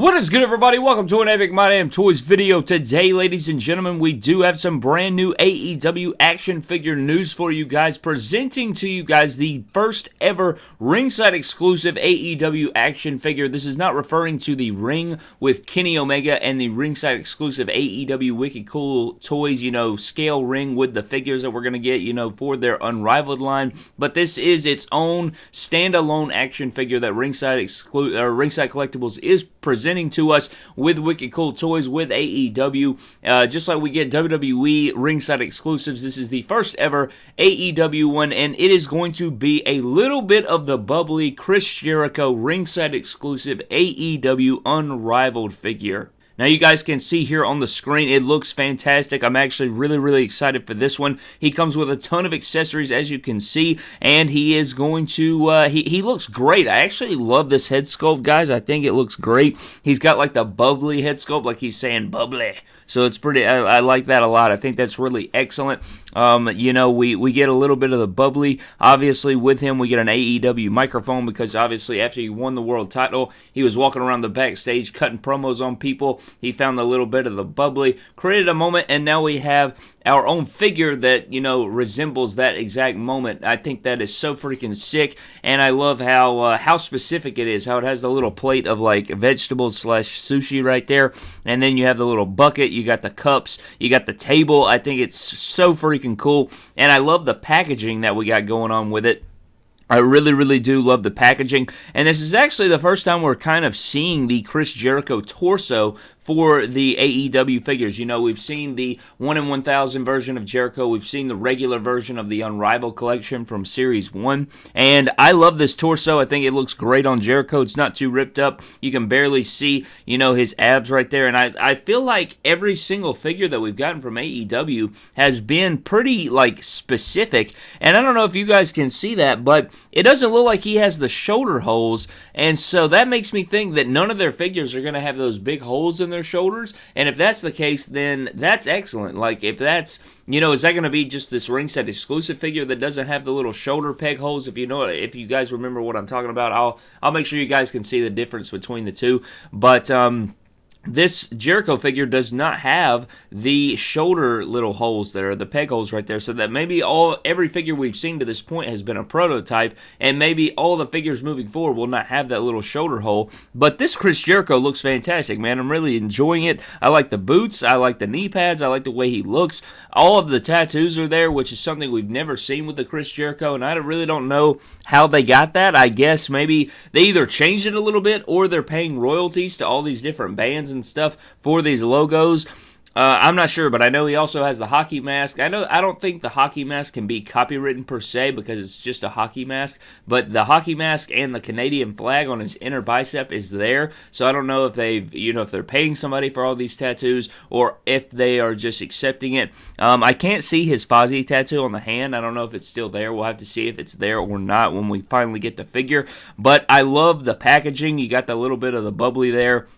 What is good, everybody? Welcome to an Epic My Damn Toys video. Today, ladies and gentlemen, we do have some brand new AEW action figure news for you guys, presenting to you guys the first ever ringside exclusive AEW action figure. This is not referring to the ring with Kenny Omega and the ringside exclusive AEW Wicked Cool Toys, you know, scale ring with the figures that we're going to get, you know, for their Unrivaled line. But this is its own standalone action figure that Ringside, exclu- or ringside Collectibles is presenting presenting to us with Wicked Cool Toys with AEW. Uh, just like we get WWE ringside exclusives, this is the first ever AEW one, and it is going to be a little bit of the bubbly Chris Jericho ringside exclusive AEW unrivaled figure. Now you guys can see here on the screen, it looks fantastic. I'm actually really, really excited for this one. He comes with a ton of accessories, as you can see, and he is going to, uh, he, he looks great. I actually love this head sculpt, guys. I think it looks great. He's got like the bubbly head sculpt, like he's saying bubbly. So it's pretty, I, I like that a lot. I think that's really excellent. Um, you know, we, we get a little bit of the bubbly. Obviously, with him, we get an AEW microphone because obviously, after he won the world title, he was walking around the backstage cutting promos on people. He found a little bit of the bubbly, created a moment, and now we have our own figure that you know resembles that exact moment. I think that is so freaking sick, and I love how uh, how specific it is. How it has the little plate of like vegetables slash sushi right there, and then you have the little bucket. You got the cups. You got the table. I think it's so freaking cool, and I love the packaging that we got going on with it. I really, really do love the packaging. And this is actually the first time we're kind of seeing the Chris Jericho torso for the AEW figures. You know, we've seen the 1 in 1000 version of Jericho, we've seen the regular version of the Unrivaled collection from Series 1, and I love this torso. I think it looks great on Jericho. It's not too ripped up. You can barely see, you know, his abs right there, and I, I feel like every single figure that we've gotten from AEW has been pretty, like, specific, and I don't know if you guys can see that, but it doesn't look like he has the shoulder holes, and so that makes me think that none of their figures are going to have those big holes in their shoulders. And if that's the case, then that's excellent. Like, if that's, you know, is that going to be just this ringside exclusive figure that doesn't have the little shoulder peg holes? If you know, if you guys remember what I'm talking about, I'll I'll make sure you guys can see the difference between the two. But um, this Jericho figure does not have the shoulder little holes there, the peg holes right there, so that maybe all every figure we've seen to this point has been a prototype, and maybe all the figures moving forward will not have that little shoulder hole. But this Chris Jericho looks fantastic, man. I'm really enjoying it. I like the boots, I like the knee pads, I like the way he looks. All of the tattoos are there, which is something we've never seen with the Chris Jericho, and I really don't know how they got that. I guess maybe they either changed it a little bit or they're paying royalties to all these different bands and stuff for these logos. Uh, I'm not sure, but I know he also has the hockey mask. I know I don't think the hockey mask can be copywritten per se because it's just a hockey mask, but the hockey mask and the Canadian flag on his inner bicep is there. So I don't know if they've, you know, if they're paying somebody for all these tattoos or if they are just accepting it. Um, I can't see his Fozzy tattoo on the hand. I don't know if it's still there. We'll have to see if it's there or not when we finally get the figure. But I love the packaging. You got the little bit of the bubbly there.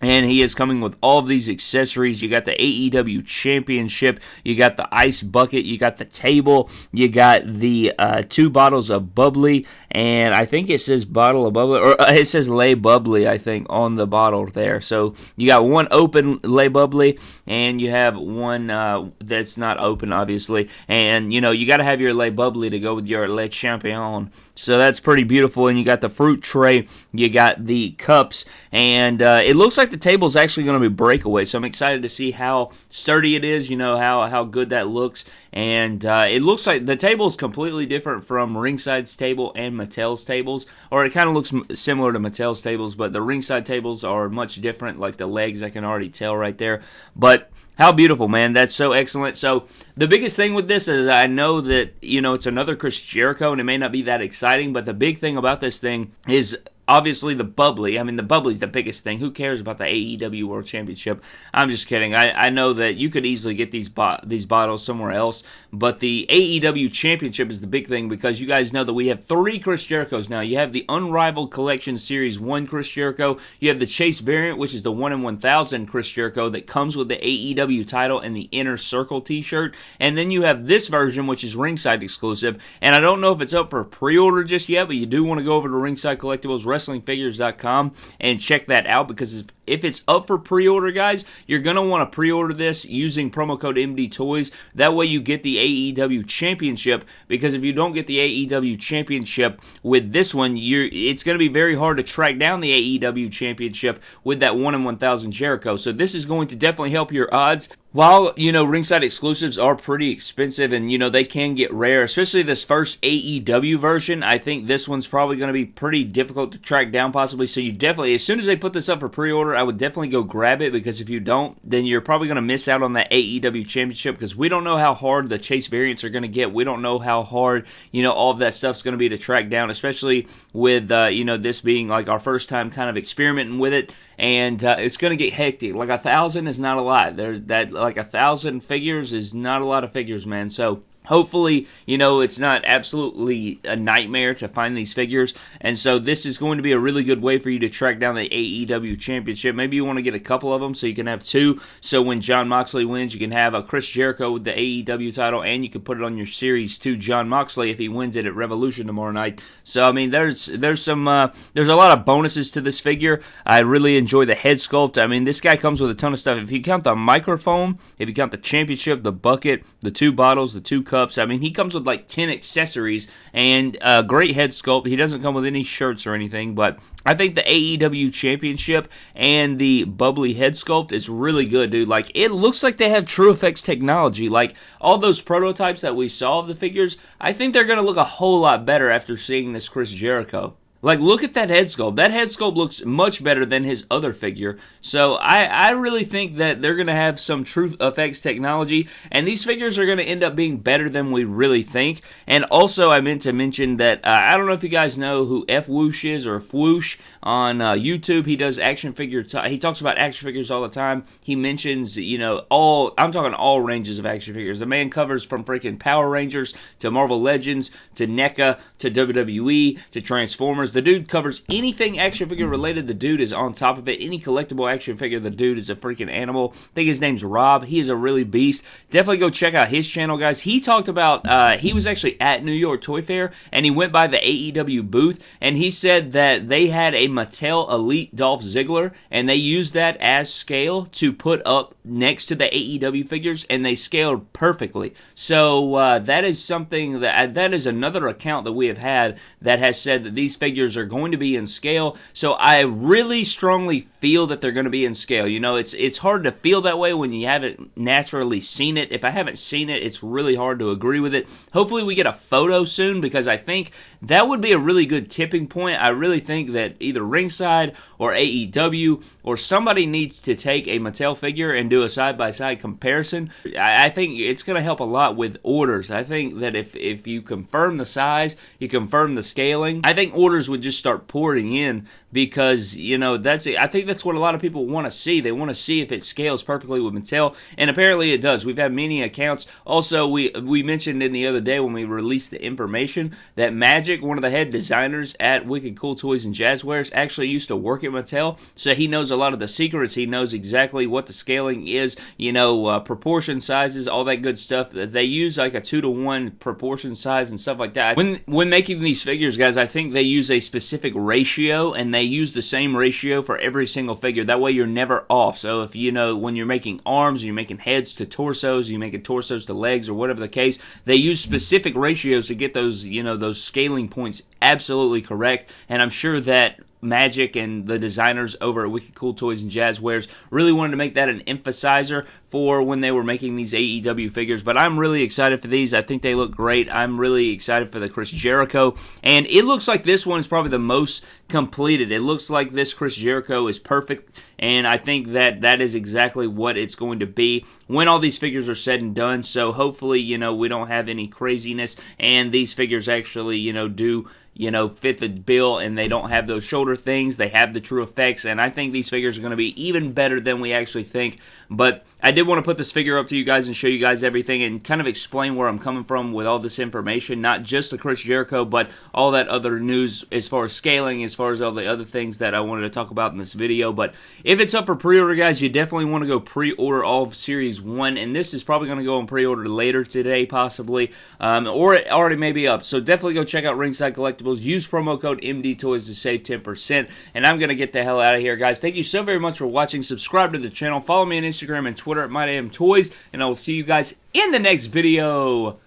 And he is coming with all of these accessories. You got the AEW Championship, you got the ice bucket, you got the table, you got the uh, two bottles of bubbly, and I think it says bottle of bubbly, or uh, it says lay bubbly, I think, on the bottle there. So you got one open lay bubbly, and you have one uh, that's not open, obviously. And you know, you got to have your lay bubbly to go with your Le Champion. So that's pretty beautiful. And you got the fruit tray, you got the cups, and uh, it looks like the table is actually going to be breakaway. So I'm excited to see how sturdy it is. You know how how good that looks, and uh, it looks like the table is completely different from Ringside's table and Mattel's tables, or it kind of looks similar to Mattel's tables, but the Ringside tables are much different. Like the legs, I can already tell right there, but how beautiful, man. That's so excellent. So, the biggest thing with this is I know that, you know, it's another Chris Jericho and it may not be that exciting, but the big thing about this thing is obviously the bubbly. I mean, the bubbly's the biggest thing. Who cares about the AEW World Championship? I'm just kidding. I, I know that you could easily get these bo- these bottles somewhere else, but the AEW Championship is the big thing because you guys know that we have three Chris Jerichos now. You have the Unrivaled Collection Series 1 Chris Jericho. You have the Chase variant, which is the 1 in 1000 Chris Jericho that comes with the AEW title and the Inner Circle t shirt. And then you have this version, which is ringside exclusive. And I don't know if it's up for pre order just yet, but you do want to go over to Ringside Collectibles wrestlingfigures.com and check that out because if it's up for pre-order, guys, you're gonna want to pre-order this using promo code MD Toys. That way, you get the AEW Championship. Because if you don't get the AEW Championship with this one, you're it's gonna be very hard to track down the AEW Championship with that one in one thousand Jericho. So this is going to definitely help your odds while you know ringside exclusives are pretty expensive and you know they can get rare especially this first aew version i think this one's probably going to be pretty difficult to track down possibly so you definitely as soon as they put this up for pre-order i would definitely go grab it because if you don't then you're probably going to miss out on that aew championship because we don't know how hard the chase variants are going to get we don't know how hard you know all of that stuff's going to be to track down especially with uh, you know this being like our first time kind of experimenting with it and uh, it's going to get hectic. Like a thousand is not a lot. There, that like a thousand figures is not a lot of figures, man. So hopefully you know it's not absolutely a nightmare to find these figures. And so this is going to be a really good way for you to track down the AEW championship. Maybe you want to get a couple of them so you can have two. So when Jon Moxley wins you can have a Chris Jericho with the AEW title and you can put it on your series to Jon Moxley if he wins it at Revolution tomorrow night. So I mean there's there's some uh, there's a lot of bonuses to this figure. I really enjoy the head sculpt. I mean this guy comes with a ton of stuff. If you count the microphone if you count the championship the bucket the two bottles the two cups cups. I mean, he comes with like 10 accessories and a great head sculpt. He doesn't come with any shirts or anything, but I think the AEW Championship and the bubbly head sculpt is really good, dude. Like, it looks like they have true effects technology. Like, all those prototypes that we saw of the figures, I think they're going to look a whole lot better after seeing this Chris Jericho. Like, look at that head sculpt. That head sculpt looks much better than his other figure. So, I, I really think that they're going to have some truth effects technology, and these figures are going to end up being better than we really think. And also, I meant to mention that uh, I don't know if you guys know who F Whoosh is or Fwoosh on uh, YouTube. He does action figure, he talks about action figures all the time. He mentions, you know, all, I'm talking all ranges of action figures. The man covers from freaking Power Rangers to Marvel Legends to NECA to WWE to Transformers. The dude covers anything action figure related. The dude is on top of it. Any collectible action figure, the dude is a freaking animal. I think his name's Rob. He is a really beast. Definitely go check out his channel, guys. He talked about, uh, he was actually at New York Toy Fair and he went by the AEW booth and he said that they had a Mattel Elite Dolph Ziggler and they used that as scale to put up next to the AEW figures and they scaled perfectly. So uh, that is something that that is another account that we have had that has said that these figures figures are going to be in scale. So I really strongly feel that they're going to be in scale. You know, it's it's hard to feel that way when you haven't naturally seen it. If I haven't seen it, it's really hard to agree with it. Hopefully we get a photo soon because I think that would be a really good tipping point. I really think that either Ringside or AEW or somebody needs to take a Mattel figure and do a side by side comparison. I, I think it's going to help a lot with orders. I think that if if you confirm the size, you confirm the scaling. I think orders would just start pouring in because you know that's I think that's what a lot of people want to see. They want to see if it scales perfectly with Mattel, and apparently it does. We've had many accounts. Also, we we mentioned in the other day when we released the information that Magic, one of the head designers at Wicked Cool Toys and Jazzwares, actually used to work at Mattel, so he knows a lot of the secrets. He knows exactly what the scaling is. You know, uh, proportion sizes, all that good stuff. They use like a two to one proportion size and stuff like that. When when making these figures, guys, I think they use a specific ratio and they they use the same ratio for every single figure. That way you're never off. So if you know when you're making arms, you're making heads to torsos, you're making torsos to legs or whatever the case, they use specific ratios to get those, you know, those scaling points absolutely correct. And I'm sure that Magic and the designers over at Wicked Cool Toys and Jazzwares really wanted to make that an emphasizer for when they were making these AEW figures. But I'm really excited for these. I think they look great. I'm really excited for the Chris Jericho. And it looks like this one is probably the most completed. It looks like this Chris Jericho is perfect. And I think that that is exactly what it's going to be when all these figures are said and done. So hopefully, you know, we don't have any craziness and these figures actually, you know, do you know, fit the bill and they don't have those shoulder things. They have the true effects. and I think these figures are going to be even better than we actually think. But I did want to put this figure up to you guys and show you guys everything and kind of explain where I'm coming from with all this information, not just the Chris Jericho, but all that other news as far as scaling, as far as all the other things that I wanted to talk about in this video. But if it's up for pre-order, guys, you definitely want to go pre-order all of Series 1, and this is probably going to go on pre-order later today, possibly, um, or it already may be up. So definitely go check out Ringside Collectibles collectibles. Use promo code MD Toys to save 10%. And I'm going to get the hell out of here, guys. Thank you so very much for watching. Subscribe to the channel. Follow me on Instagram and Twitter at MyDamnToys. And I will see you guys in the next video.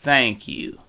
Thank you.